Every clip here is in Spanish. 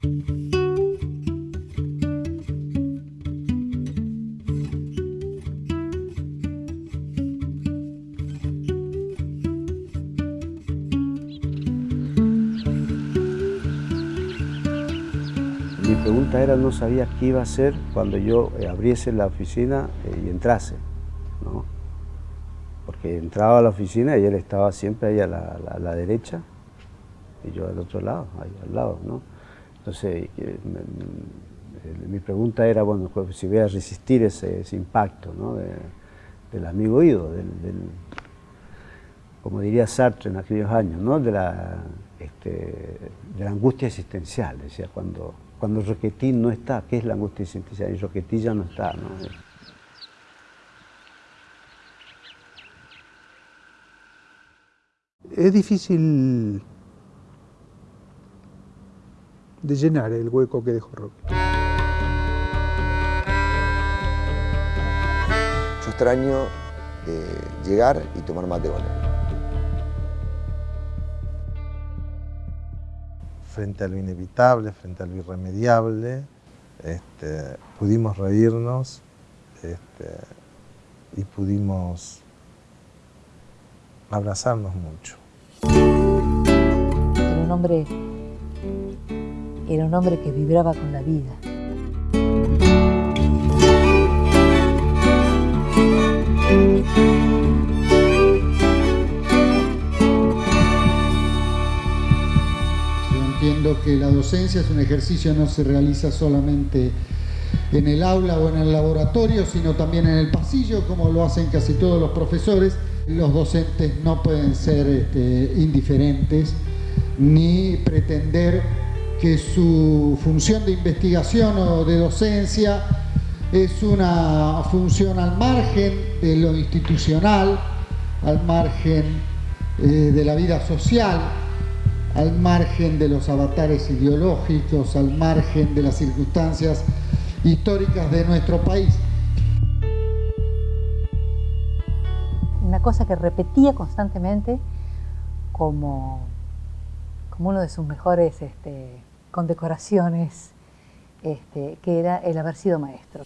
Mi pregunta era, no sabía qué iba a hacer cuando yo eh, abriese la oficina eh, y entrase, ¿no? Porque entraba a la oficina y él estaba siempre ahí a la, derecha y yo al otro lado, ahí al lado, ¿no? Entonces, mi pregunta era, bueno, pues, si voy a resistir ese, impacto, ¿no? del amigo oído, del, como diría Sartre en aquellos años, ¿no? de, la, este, de la angustia existencial, decía, cuando, cuando Roquetín no está, ¿qué es la angustia existencial? Y Roquetín ya no está, ¿no? Es difícil de llenar el hueco que dejó Roque. Yo extraño eh, llegar y tomar mate con él. Frente a lo inevitable, frente a lo irremediable, este, pudimos reírnos este, y pudimos abrazarnos mucho. Era un hombre era un hombre que vibraba con la vida. Yo entiendo que la docencia es un ejercicio no se realiza solamente en el aula o en el laboratorio, sino también en el pasillo, como lo hacen casi todos los profesores. Los docentes no pueden ser este, indiferentes ni pretender que su función de investigación o de docencia es una función al margen de lo institucional, al margen eh, de la vida social, al margen de los avatares ideológicos, al margen de las circunstancias históricas de nuestro país. Una cosa que repetía constantemente como, como uno de sus mejores este, condecoraciones, este, que era el haber sido maestro.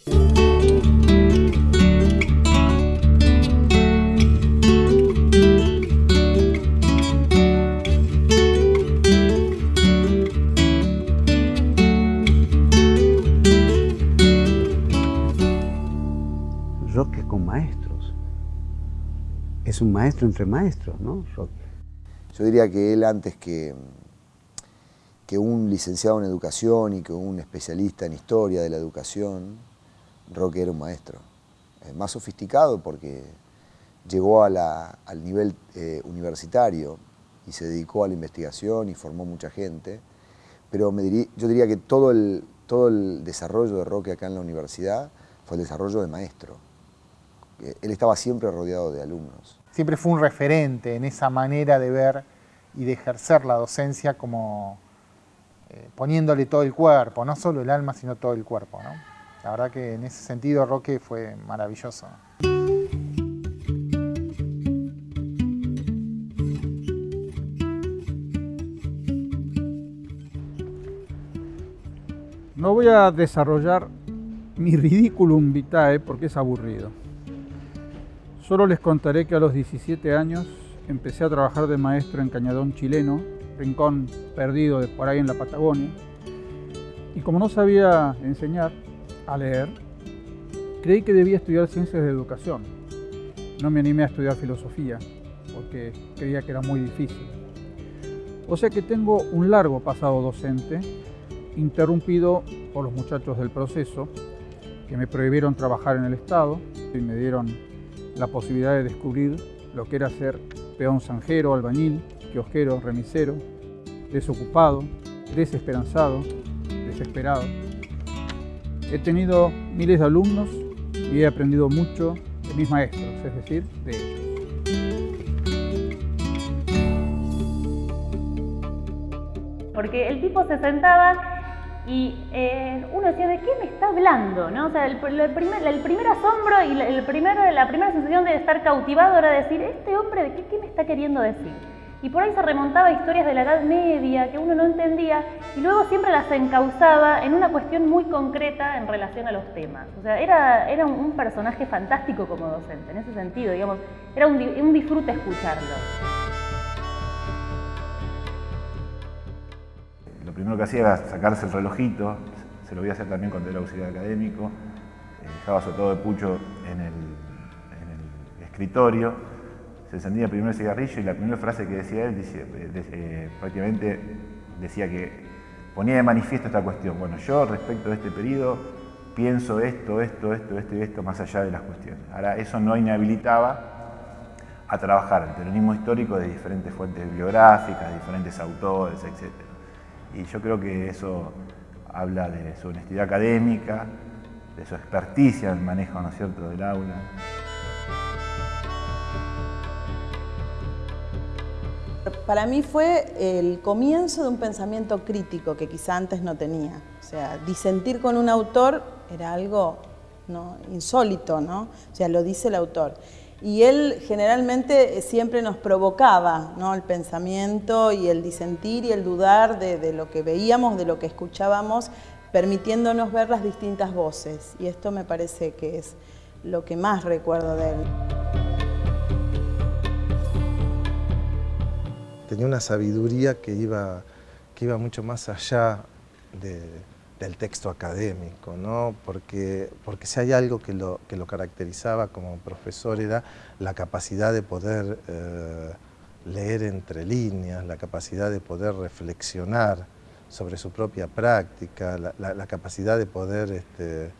Roque con maestros. Es un maestro entre maestros, ¿no? Roque. Yo diría que él antes que, que un licenciado en educación y que un especialista en historia de la educación, Roque era un maestro. más sofisticado porque llegó al nivel eh, universitario y se dedicó a la investigación y formó mucha gente, pero yo diría que todo el, todo el desarrollo de Roque acá en la universidad fue el desarrollo de maestro. Eh, él estaba siempre rodeado de alumnos. Siempre fue un referente en esa manera de ver y de ejercer la docencia como, eh, poniéndole todo el cuerpo, no solo el alma, sino todo el cuerpo. La verdad que en ese sentido Roque fue maravilloso. No voy a desarrollar mi ridículum vitae porque es aburrido. Solo les contaré que a los 17 años empecé a trabajar de maestro en Cañadón chileno rincón perdido de por ahí en la Patagonia. Y como no sabía enseñar a leer, creí que debía estudiar ciencias de educación. No me animé a estudiar filosofía porque creía que era muy difícil. O sea que tengo un largo pasado docente, interrumpido por los muchachos del proceso, que me prohibieron trabajar en el Estado y me dieron la posibilidad de descubrir lo que era ser peón zanjero, albañil, kiosquero, remisero, desocupado, desesperanzado, desesperado. He tenido miles de alumnos y he aprendido mucho de mis maestros, es decir, de ellos. Porque el tipo se sentaba y eh, uno decía, ¿de qué me está hablando? ¿no? O sea, el, primer, asombro y la primera sensación de estar cautivado era decir, ¿este hombre de qué me está queriendo decir? Y por ahí se remontaba a historias de la Edad Media que uno no entendía y luego siempre las encauzaba en una cuestión muy concreta en relación a los temas. O sea, era, era un, personaje fantástico como docente, en ese sentido, digamos, era un, disfrute escucharlo. Lo primero que hacía era sacarse el relojito, se lo voy a hacer también cuando era auxiliar académico, eh, dejaba su todo de pucho en el escritorio se encendía el primer cigarrillo y la primera frase que decía él eh, eh, prácticamente decía que ponía de manifiesto esta cuestión. Bueno, yo respecto de este periodo pienso esto, esto, esto, esto y esto más allá de las cuestiones. Ahora, eso no inhabilitaba a trabajar el peronismo histórico de diferentes fuentes bibliográficas, diferentes autores, etc. Y yo creo que eso habla de su honestidad académica, de su experticia en el manejo, ¿no cierto?, del aula. Para mí fue el comienzo de un pensamiento crítico que quizá antes no tenía. O sea, disentir con un autor era algo ¿no? insólito, ¿no? O sea, lo dice el autor. Y él generalmente siempre nos provocaba ¿no? el pensamiento y el disentir y el dudar de, de lo que veíamos, de lo que escuchábamos, permitiéndonos ver las distintas voces. Y esto me parece que es lo que más recuerdo de él. Tenía una sabiduría que iba, que iba mucho más allá del texto académico, ¿no? porque, porque si hay algo que lo, que lo caracterizaba como profesor era la capacidad de poder eh, leer entre líneas, la capacidad de poder reflexionar sobre su propia práctica, la, capacidad de poder este, eh,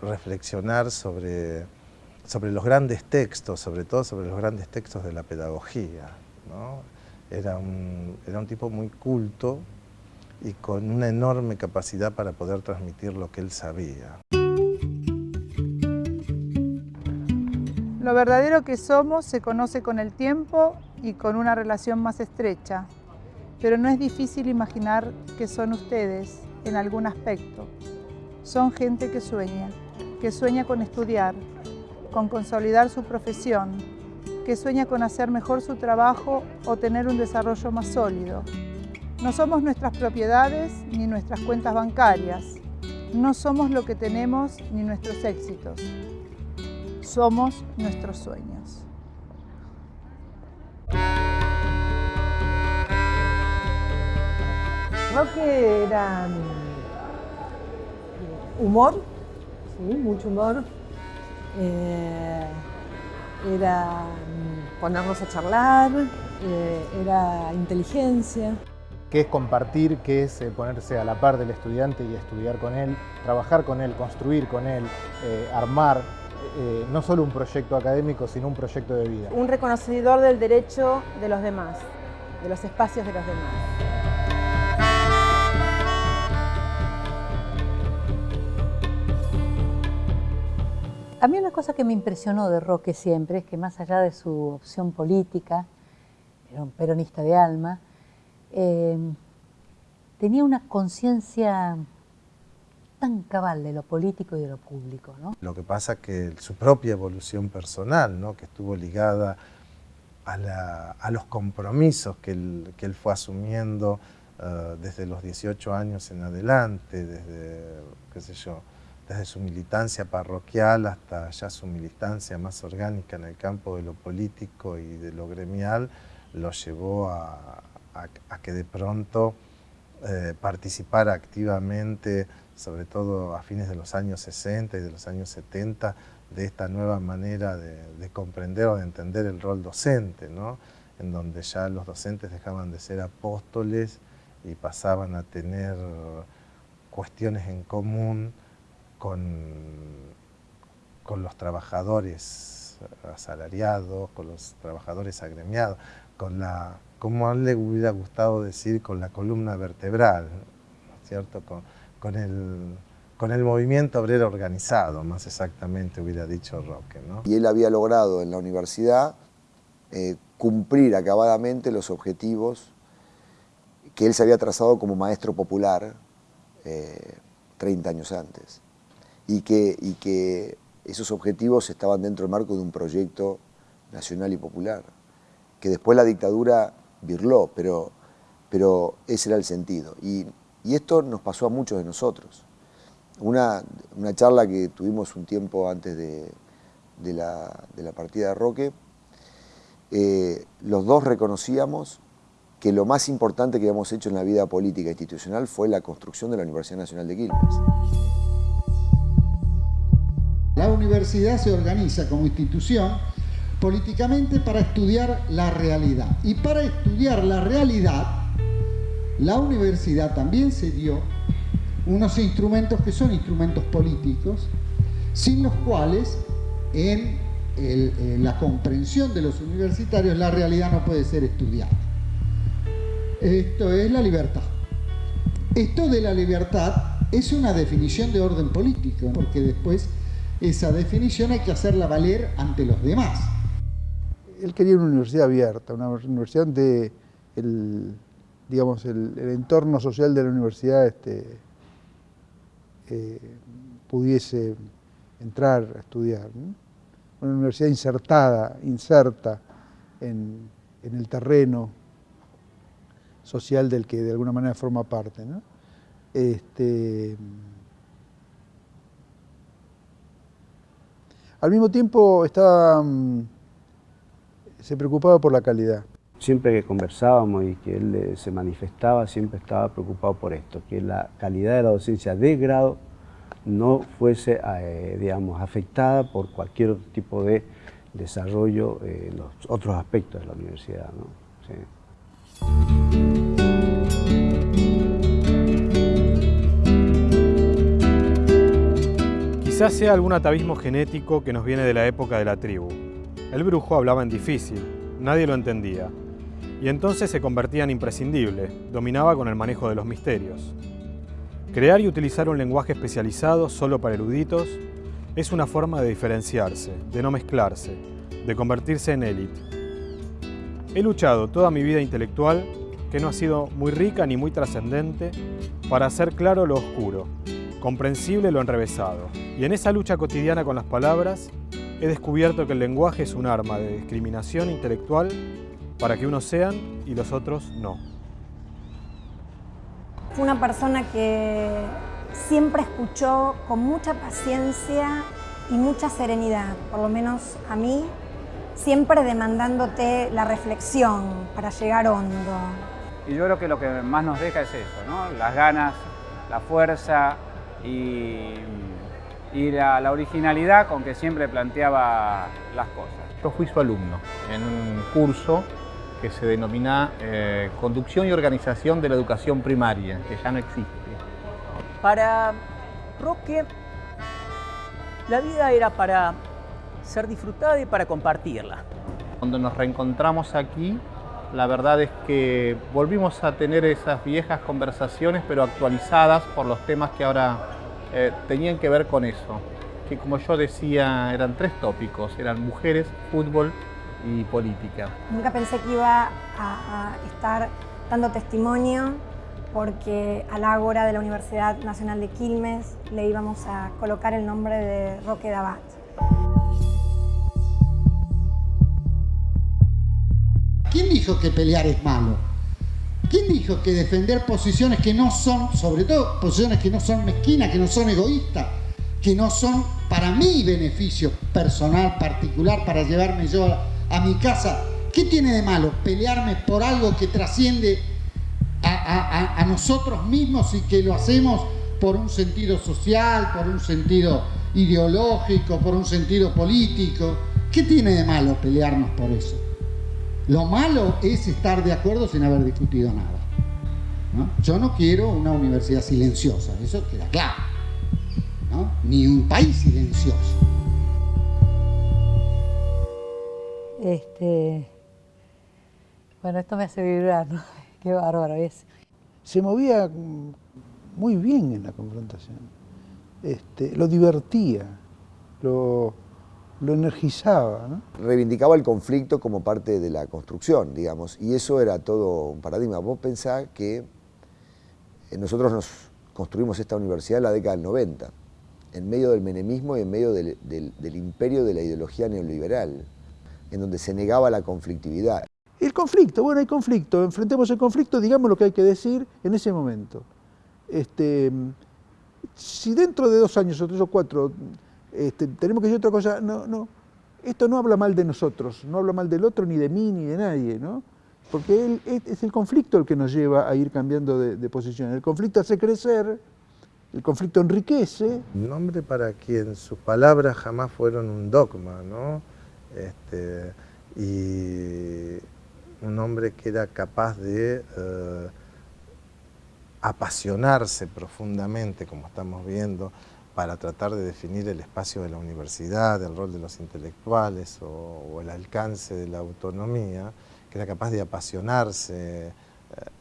reflexionar sobre, sobre los grandes textos, sobre todo sobre los grandes textos de la pedagogía. ¿no? Era un, era un tipo muy culto y con una enorme capacidad para poder transmitir lo que él sabía. Lo verdadero que somos se conoce con el tiempo y con una relación más estrecha, pero no es difícil imaginar que son ustedes en algún aspecto. Son gente que sueña, que sueña con estudiar, con consolidar su profesión, que sueña con hacer mejor su trabajo o tener un desarrollo más sólido. No somos nuestras propiedades ni nuestras cuentas bancarias. No somos lo que tenemos ni nuestros éxitos. Somos nuestros sueños. Roque era mm, humor, sí, mucho humor. Eh, era mm, ponernos a charlar, eh, era inteligencia. ¿Qué es compartir? ¿Qué es eh, ponerse a la par del estudiante y estudiar con él, trabajar con él, construir con él, eh, armar no solo un proyecto académico, sino un proyecto de vida? Un reconocedor del derecho de los demás, de los espacios de los demás. A mí una cosa que me impresionó de Roque siempre es que más allá de su opción política, era un peronista de alma, eh, tenía una conciencia tan cabal de lo político y de lo público. ¿no? Lo que pasa es que su propia evolución personal, ¿no? que estuvo ligada a, los compromisos que él, fue asumiendo eh, desde los 18 años en adelante, desde, qué sé yo, desde su militancia parroquial hasta ya su militancia más orgánica en el campo de lo político y de lo gremial, lo llevó a, que de pronto eh, participara activamente, sobre todo a fines de los años 60 y de los años 70, de esta nueva manera de, comprender o de entender el rol docente, ¿no? en donde ya los docentes dejaban de ser apóstoles y pasaban a tener cuestiones en común con, con los trabajadores asalariados, con los trabajadores agremiados, con la, como a él le hubiera gustado decir, con la columna vertebral, ¿cierto? Con, el, con el movimiento obrero organizado, más exactamente hubiera dicho Roque. ¿no? Y él había logrado en la universidad eh, cumplir acabadamente los objetivos que él se había trazado como maestro popular 30 eh, años antes y que, esos objetivos estaban dentro del marco de un proyecto nacional y popular, que después la dictadura birló, pero, ese era el sentido. Y, esto nos pasó a muchos de nosotros. Una, charla que tuvimos un tiempo antes de, la, partida de Roque, eh, los dos reconocíamos que lo más importante que habíamos hecho en la vida política institucional fue la construcción de la Universidad Nacional de Quilmes. La universidad se organiza como institución políticamente para estudiar la realidad. Y para estudiar la realidad, la universidad también se dio unos instrumentos que son instrumentos políticos, sin los cuales en, la comprensión de los universitarios la realidad no puede ser estudiada. Esto es la libertad. Esto de la libertad es una definición de orden político, porque después esa definición hay que hacerla valer ante los demás. Él quería una universidad abierta, una universidad donde el, digamos, el, entorno social de la universidad este, eh, pudiese entrar a estudiar. Una universidad insertada, inserta en, el terreno social del que de alguna manera forma parte. Este, Al mismo tiempo estaba, mm, se preocupaba por la calidad. Siempre que conversábamos y que él eh, se manifestaba, siempre estaba preocupado por esto, que la calidad de la docencia de grado no fuese, eh, digamos, afectada por cualquier tipo de desarrollo en los otros aspectos de la universidad. Quizás sea algún atavismo genético que nos viene de la época de la tribu. El brujo hablaba en difícil, nadie lo entendía. Y entonces se convertía en imprescindible, dominaba con el manejo de los misterios. Crear y utilizar un lenguaje especializado solo para eruditos es una forma de diferenciarse, de no mezclarse, de convertirse en élite. He luchado toda mi vida intelectual, que no ha sido muy rica ni muy trascendente, para hacer claro lo oscuro, comprensible lo enrevesado. Y en esa lucha cotidiana con las palabras, he descubierto que el lenguaje es un arma de discriminación intelectual para que unos sean y los otros no. Fue una persona que siempre escuchó con mucha paciencia y mucha serenidad, por lo menos a mí, siempre demandándote la reflexión para llegar hondo. Y yo creo que lo que más nos deja es eso, ¿no? las ganas, la fuerza, y, la, originalidad con que siempre planteaba las cosas. Yo fui su alumno en un curso que se denomina eh, Conducción y Organización de la Educación Primaria, que ya no existe. Para Roque, la vida era para ser disfrutada y para compartirla. Cuando nos reencontramos aquí, la verdad es que volvimos a tener esas viejas conversaciones, pero actualizadas por los temas que ahora eh, tenían que ver con eso. Que como yo decía, eran tres tópicos, eran mujeres, fútbol y política. Nunca pensé que iba a, estar dando testimonio porque a la Ágora de la Universidad Nacional de Quilmes le íbamos a colocar el nombre de Roque Dabat. ¿Quién dijo que pelear es malo? ¿Quién dijo que defender posiciones que no son, sobre todo posiciones que no son mezquinas, que no son egoístas, que no son para mi beneficio personal, particular, para llevarme yo a, mi casa, ¿qué tiene de malo pelearme por algo que trasciende a, nosotros mismos y que lo hacemos por un sentido social, por un sentido ideológico, por un sentido político? ¿Qué tiene de malo pelearnos por eso? Lo malo es estar de acuerdo sin haber discutido nada. Yo no quiero una universidad silenciosa, eso queda claro. Ni un país silencioso. Este, bueno, esto me hace vibrar, ¿no? Qué bárbaro es. Se movía muy bien en la confrontación. Este, lo divertía, lo, lo energizaba. ¿no? Reivindicaba el conflicto como parte de la construcción, digamos, y eso era todo un paradigma. Vos pensás que eh, nosotros nos construimos esta universidad en la década del 90, en medio del menemismo y en medio del, del imperio de la ideología neoliberal, en donde se negaba la conflictividad. El conflicto, bueno, hay conflicto, enfrentemos el conflicto, digamos lo que hay que decir en ese momento. Este, si dentro de dos años o tres o cuatro este, tenemos que decir otra cosa, no, no, esto no habla mal de nosotros, no habla mal del otro, ni de mí, ni de nadie, ¿no? Porque es el conflicto el que nos lleva a ir cambiando de, de posición. El conflicto hace crecer, el conflicto enriquece. Un hombre para quien sus palabras jamás fueron un dogma, ¿no? Este, y un hombre que era capaz de eh, apasionarse profundamente, como estamos viendo, para tratar de definir el espacio de la universidad, el rol de los intelectuales o, el alcance de la autonomía, que era capaz de apasionarse eh,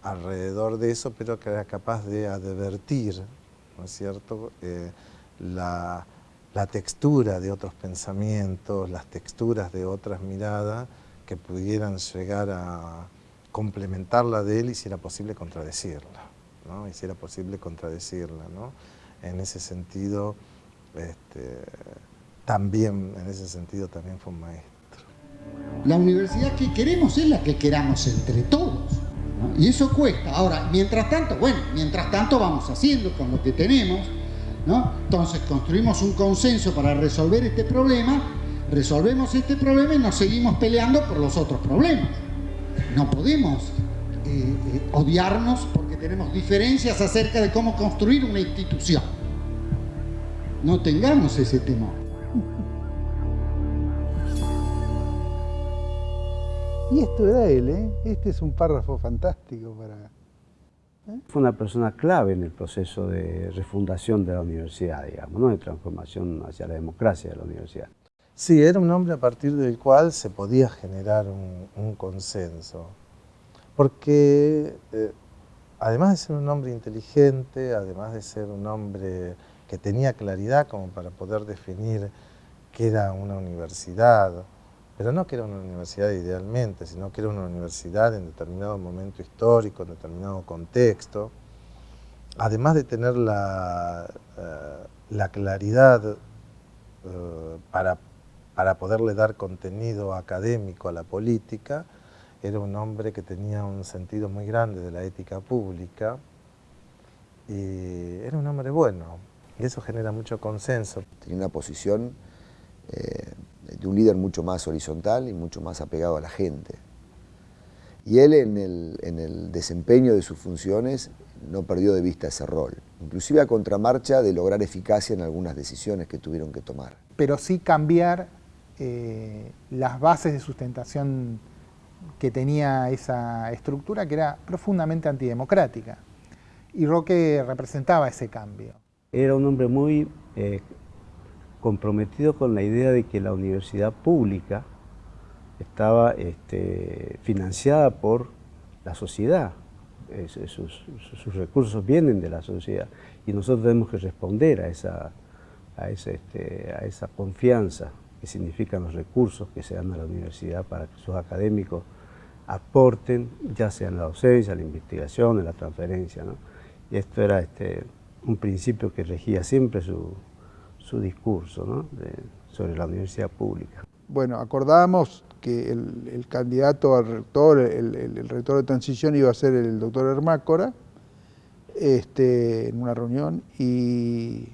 alrededor de eso, pero que era capaz de advertir, ¿no es cierto?, eh, la, la textura de otros pensamientos, las texturas de otras miradas, que pudieran llegar a complementarla de él y si era posible contradecirla, ¿no? y posible contradecirla. ¿no? En ese sentido, este, también, en ese sentido también fue un maestro. La universidad que queremos es la que queramos entre todos. Y eso cuesta. Ahora, mientras tanto, bueno, mientras tanto vamos haciendo con lo que tenemos. ¿no? Entonces construimos un consenso para resolver este problema resolvemos este problema y nos seguimos peleando por los otros problemas. No podemos eh, eh, odiarnos porque tenemos diferencias acerca de cómo construir una institución. No tengamos ese temor. Y esto era él, ¿eh? Este es un párrafo fantástico para... ¿eh? Fue una persona clave en el proceso de refundación de la universidad, digamos, ¿no? de transformación hacia la democracia de la universidad. Sí, era un hombre a partir del cual se podía generar un, consenso. Porque eh, además de ser un hombre inteligente, además de ser un hombre que tenía claridad como para poder definir qué era una universidad, pero no que era una universidad idealmente, sino que era una universidad en determinado momento histórico, en determinado contexto, además de tener la, eh, claridad eh, para para poderle dar contenido académico a la política, era un hombre que tenía un sentido muy grande de la ética pública y era un hombre bueno y eso genera mucho consenso. Tenía una posición eh, de un líder mucho más horizontal y mucho más apegado a la gente. Y él en el, en el desempeño de sus funciones no perdió de vista ese rol, inclusive a contramarcha de lograr eficacia en algunas decisiones que tuvieron que tomar. Pero sí cambiar eh, las bases de sustentación que tenía esa estructura que era profundamente antidemocrática. Y Roque representaba ese cambio. Era un hombre muy eh, comprometido con la idea de que la universidad pública estaba este, financiada por la sociedad. sus, recursos vienen de la sociedad y nosotros tenemos que responder a esa, a este, a esa confianza que significan los recursos que se dan a la universidad para que sus académicos aporten, ya sea en la docencia, en la investigación, en la transferencia. Y esto era este, un principio que regía siempre su, discurso sobre la universidad pública. Bueno, acordábamos que el, candidato al rector, el, rector de transición iba a ser el doctor Hermácora, este, en una reunión, y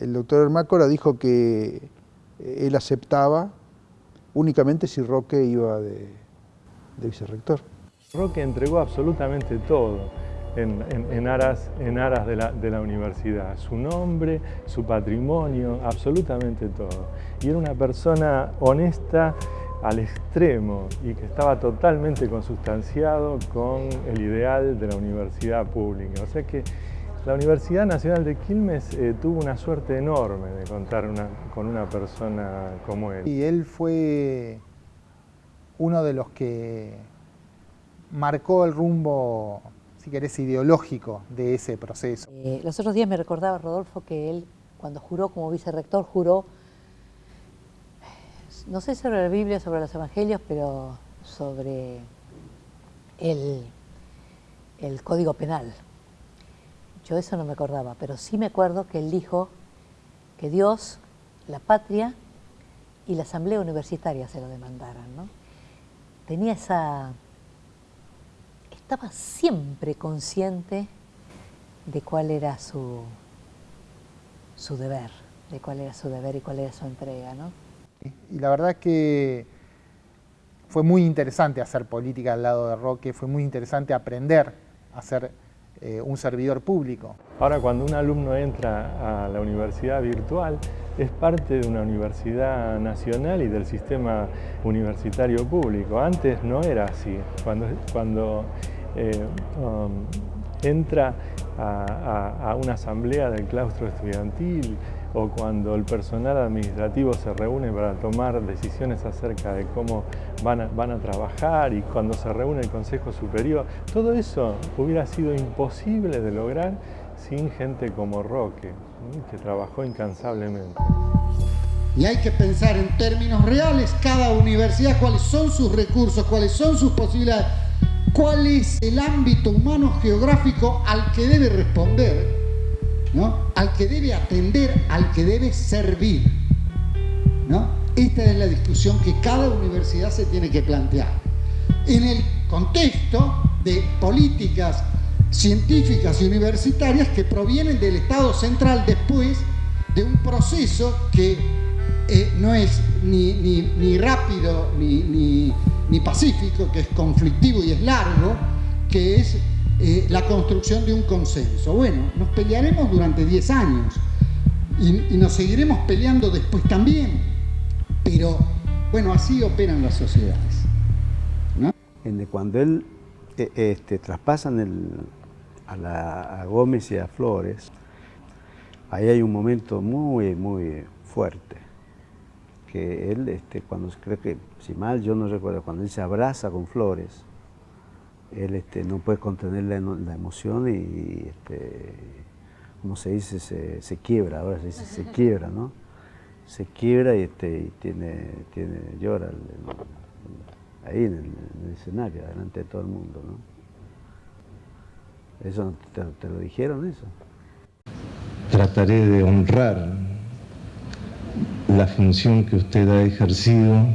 el doctor Hermácora dijo que él aceptaba únicamente si Roque iba de, vicerrector. Roque entregó absolutamente todo en, aras, en aras de, la, de la universidad, su nombre, su patrimonio, absolutamente todo. Y era una persona honesta al extremo y que estaba totalmente consustanciado con el ideal de la universidad pública. O sea que la Universidad Nacional de Quilmes eh, tuvo una suerte enorme de contar con una persona como él. Y él fue uno de los que marcó el rumbo, si querés, ideológico de ese proceso. Eh, los otros días me recordaba Rodolfo que él, cuando juró como vicerrector, juró, no sé sobre la Biblia, sobre los Evangelios, pero sobre el, el Código Penal. Yo eso no me acordaba, pero sí me acuerdo que él dijo que Dios, la patria y la asamblea universitaria se lo demandaran. Tenía esa, estaba siempre consciente de cuál era su, su deber, de cuál era su deber y cuál era su entrega. ¿no? Y la verdad que fue muy interesante hacer política al lado de Roque, fue muy interesante aprender a ser eh, un servidor público. Ahora cuando un alumno entra a la universidad virtual, es parte de una universidad nacional y del sistema universitario público. Antes no era así. Cuando, cuando eh, um, entra a, una asamblea del claustro estudiantil o cuando el personal administrativo se reúne para tomar decisiones acerca de cómo van a, van a trabajar y cuando se reúne el Consejo Superior, todo eso hubiera sido imposible de lograr sin gente como Roque, que trabajó incansablemente. Y hay que pensar en términos reales cada universidad, cuáles son sus recursos, cuáles son sus posibilidades, cuál es el ámbito humano geográfico al que debe responder, ¿no? Al que debe atender, al que debe servir. ¿no? Esta es la discusión que cada universidad se tiene que plantear. En el contexto de políticas científicas y universitarias que provienen del Estado central después de un proceso que eh, no es ni, ni, rápido ni, ni, pacífico, que es conflictivo y es largo, que es eh, la construcción de un consenso. Bueno, nos pelearemos durante 10 años y, nos seguiremos peleando después también, pero bueno, así operan las sociedades. ¿no? Cuando él eh, este, traspasan el, a, Gómez y a Flores, ahí hay un momento muy, muy fuerte, que él, este, cuando creo que, si mal yo no recuerdo, cuando él se abraza con Flores, él este, no puede contener la, emoción y, este, como se dice, se, quiebra, ahora se dice, se quiebra, ¿no? Se quiebra y, este, y tiene, tiene, llora ahí en el, en el escenario, delante de todo el mundo, ¿no? Eso te, lo dijeron eso. Trataré de honrar la función que usted ha ejercido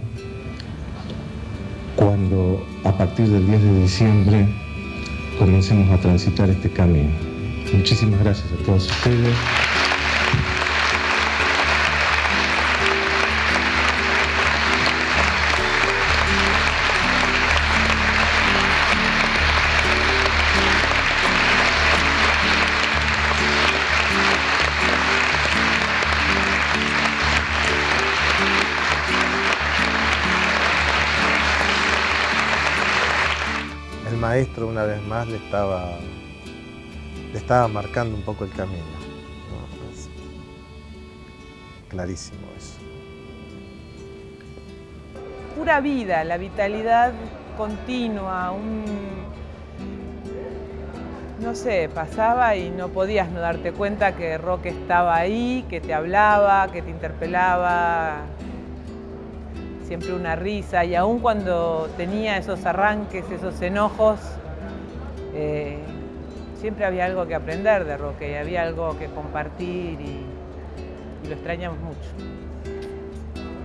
cuando a partir del 10 de diciembre comencemos a transitar este camino. Muchísimas gracias a todos ustedes. Maestro una vez más le estaba, le estaba marcando un poco el camino. clarísimo eso. Pura vida, la vitalidad continua, un... No sé, pasaba y no podías no darte cuenta que Roque estaba ahí, que te hablaba, que te interpelaba, siempre una risa y aún cuando tenía esos arranques, esos enojos, eh, siempre había algo que aprender de Roque había algo que compartir y, lo extrañamos mucho.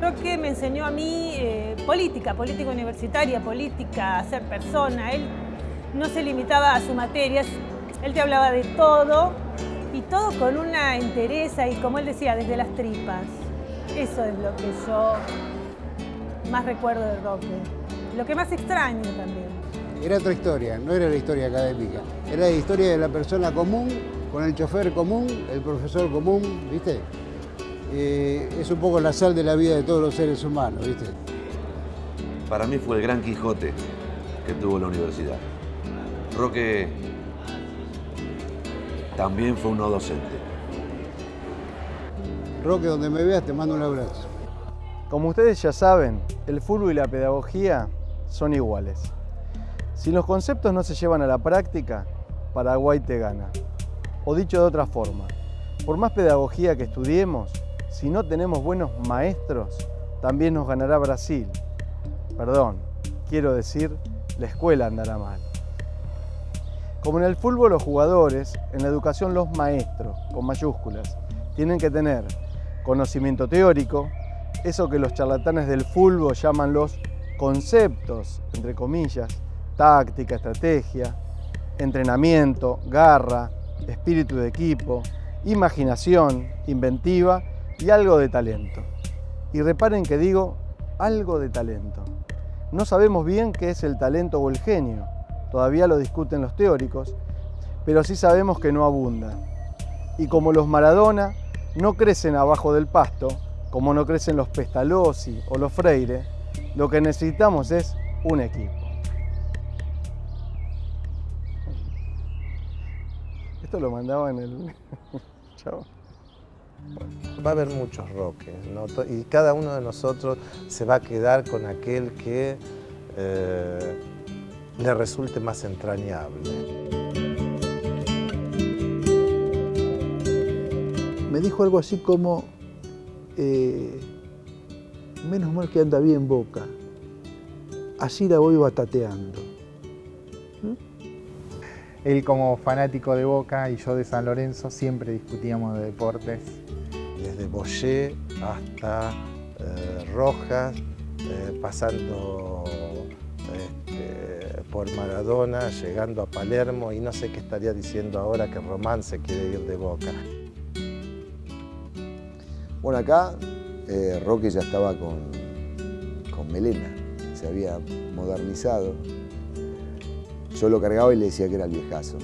Roque me enseñó a mí eh, política, política universitaria, política, ser persona. Él no se limitaba a su materia, él te hablaba de todo y todo con una entereza y como él decía, desde las tripas. Eso es lo que yo más recuerdo de Roque. Lo que más extraño también. Era otra historia, no era la historia académica. Era la historia de la persona común, con el chofer común, el profesor común, ¿viste? Eh, es un poco la sal de la vida de todos los seres humanos, ¿viste? Para mí fue el gran Quijote que tuvo la universidad. Roque también fue un no docente. Roque, donde me veas te mando un abrazo. Como ustedes ya saben, el fútbol y la pedagogía son iguales. Si los conceptos no se llevan a la práctica, Paraguay te gana. O dicho de otra forma, por más pedagogía que estudiemos, si no tenemos buenos maestros, también nos ganará Brasil. Perdón, quiero decir, la escuela andará mal. Como en el fútbol los jugadores, en la educación los maestros, con mayúsculas, tienen que tener conocimiento teórico, eso que los charlatanes del fútbol llaman los conceptos, entre comillas, táctica, estrategia, entrenamiento, garra, espíritu de equipo, imaginación, inventiva y algo de talento. Y reparen que digo algo de talento. No sabemos bien qué es el talento o el genio, todavía lo discuten los teóricos, pero sí sabemos que no abunda. Y como los Maradona no crecen abajo del pasto, como no crecen los Pestalozzi o los Freire, lo que necesitamos es un equipo. Esto lo mandaba en el... Chao. Va a haber muchos roques, ¿no? y cada uno de nosotros se va a quedar con aquel que eh, le resulte más entrañable. Me dijo algo así como, eh, menos mal que anda bien Boca, así la voy batateando. Él como fanático de Boca y yo de San Lorenzo siempre discutíamos de deportes. Desde Boyer hasta eh, Rojas, eh, pasando este, por Maradona, llegando a Palermo y no sé qué estaría diciendo ahora que Román se quiere ir de Boca. Bueno, acá eh, Roque ya estaba con, con melena, se había modernizado. Yo lo cargaba y le decía que era el viejazo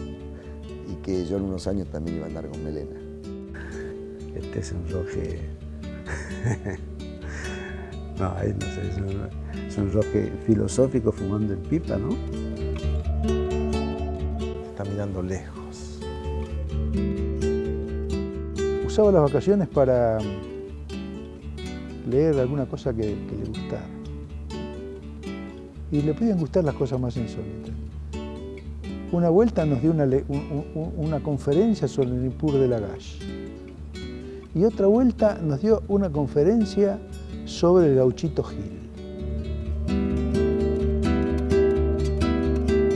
y que yo en unos años también iba a andar con melena. Este es un Roque... no, ahí no sé, es un, es un Roque filosófico fumando en pipa, ¿no? Está mirando lejos. Usaba las vacaciones para leer alguna cosa que, que le gustara. Y le podían gustar las cosas más insólitas. Una vuelta nos dio una, un, una conferencia sobre el Nippur de Lagash. Y otra vuelta nos dio una conferencia sobre el gauchito Gil.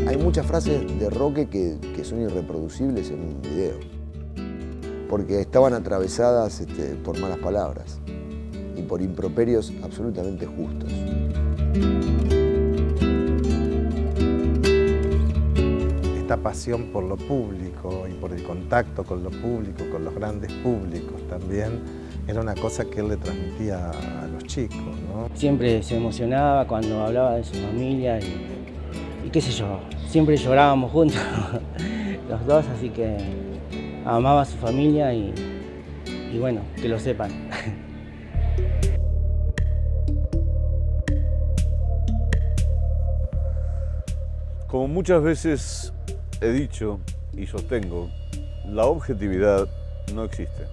Hay muchas frases de Roque que, que son irreproducibles en un video, porque estaban atravesadas este, por malas palabras y por improperios absolutamente justos. Esta pasión por lo público y por el contacto con lo público, con los grandes públicos también, era una cosa que él le transmitía a los chicos. ¿no? Siempre se emocionaba cuando hablaba de su familia y, y qué sé yo, siempre llorábamos juntos los dos, así que amaba a su familia y, y bueno, que lo sepan. Como muchas veces he dicho y sostengo, la objetividad no existe.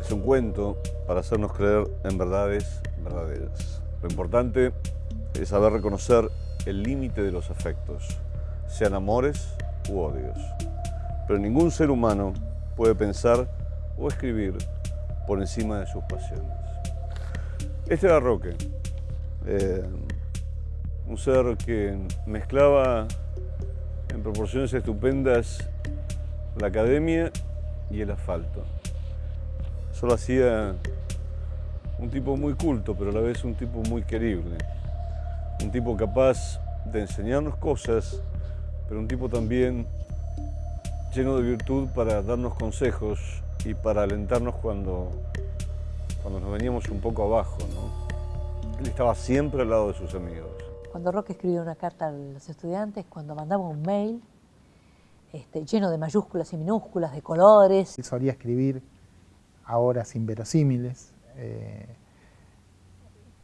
Es un cuento para hacernos creer en verdades verdaderas. Lo importante es saber reconocer el límite de los afectos, sean amores u odios. Pero ningún ser humano puede pensar o escribir por encima de sus pasiones. Este era Roque, eh, un ser que mezclaba en proporciones estupendas la academia y el asfalto. Solo hacía un tipo muy culto, pero a la vez un tipo muy querible. Un tipo capaz de enseñarnos cosas, pero un tipo también lleno de virtud para darnos consejos y para alentarnos cuando, cuando nos veníamos un poco abajo. Él estaba siempre al lado de sus amigos. Cuando Roque escribía una carta a los estudiantes, cuando mandaba un mail este, lleno de mayúsculas y minúsculas, de colores. Él solía escribir a horas inverosímiles, eh,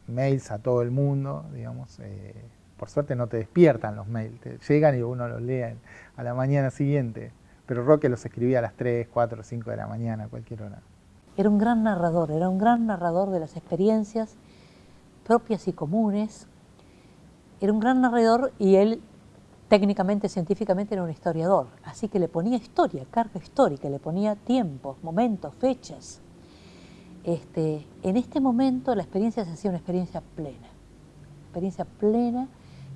mails a todo el mundo, digamos. Eh, por suerte no te despiertan los mails, te llegan y uno los lee a la mañana siguiente. Pero Roque los escribía a las 3, 4, 5 de la mañana, a cualquier hora. Era un gran narrador, era un gran narrador de las experiencias propias y comunes. Era un gran narrador y él técnicamente, científicamente era un historiador. Así que le ponía historia, carga histórica, le ponía tiempos, momentos, fechas. Este, en este momento la experiencia se hacía una experiencia plena. Experiencia plena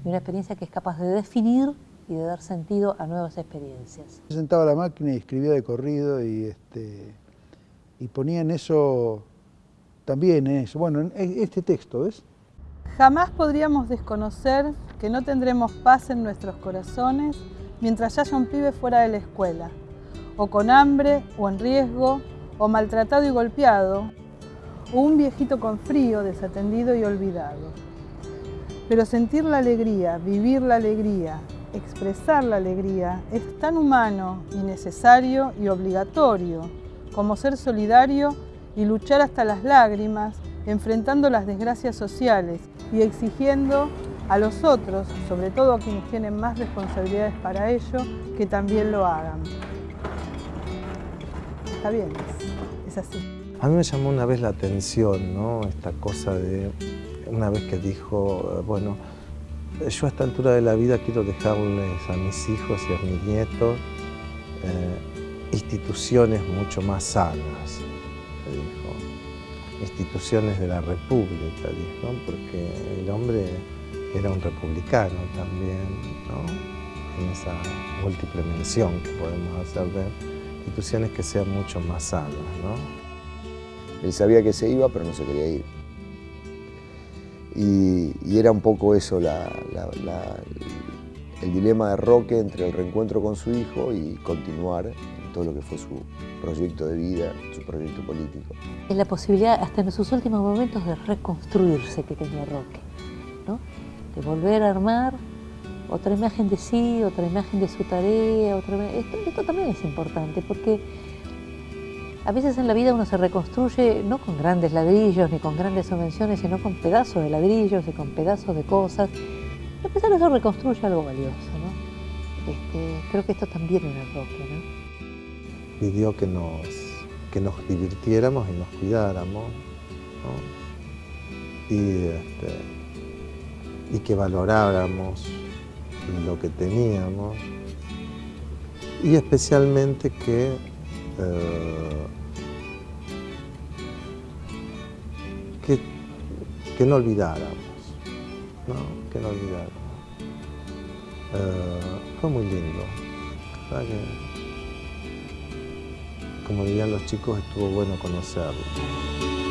y una experiencia que es capaz de definir y de dar sentido a nuevas experiencias. Se sentaba a la máquina y escribía de corrido y, este, y ponía en eso, también en eso, bueno, en este texto, ¿ves? Jamás podríamos desconocer que no tendremos paz en nuestros corazones mientras haya un pibe fuera de la escuela, o con hambre, o en riesgo, o maltratado y golpeado, o un viejito con frío, desatendido y olvidado. Pero sentir la alegría, vivir la alegría, expresar la alegría es tan humano y necesario y obligatorio como ser solidario y luchar hasta las lágrimas, enfrentando las desgracias sociales y exigiendo a los otros, sobre todo a quienes tienen más responsabilidades para ello, que también lo hagan. Está bien, es, así. A mí me llamó una vez la atención, ¿no? Esta cosa de, una vez que dijo, eh, bueno, yo a esta altura de la vida quiero dejarles a mis hijos y a mis nietos eh, instituciones mucho más sanas. Instituciones de la República, dijo, porque el hombre era un republicano también, ¿no? En esa múltiple mención que podemos hacer de instituciones que sean mucho más sanas, ¿no? Él sabía que se iba, pero no se quería ir. Y, era un poco eso el dilema de Roque entre el reencuentro con su hijo y continuar todo lo que fue su proyecto de vida, su proyecto político. Es la posibilidad, hasta en sus últimos momentos, de reconstruirse que tenía Roque, ¿no? de volver a armar otra imagen de sí, otra imagen de su tarea, otra... esto, esto también es importante porque a veces en la vida uno se reconstruye no con grandes ladrillos ni con grandes subvenciones, sino con pedazos de ladrillos y con pedazos de cosas. Y a pesar de eso reconstruye algo valioso, ¿no? Este, creo que esto también era Roque, ¿no? Pidió que nos, que nos divirtiéramos y nos cuidáramos. Y, este, y que valoráramos lo que teníamos y especialmente que eh, que, no olvidáramos, ¿no? que no olvidáramos. Eh, fue muy lindo. Como dirían los chicos, estuvo bueno conocerlo.